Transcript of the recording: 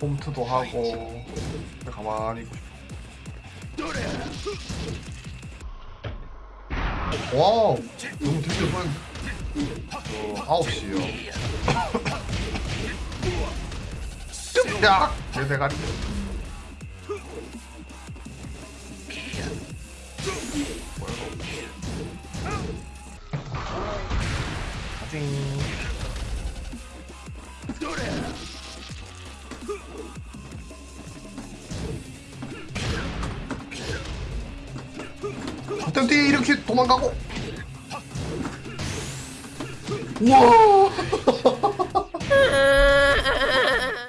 홈트도 하고 그냥 가만히 있고 싶어. 와우. 너무 드디어 뻔 어, 9시요. 야! 내 대가리 가징 어떻게 이렇게 도망가고. 우와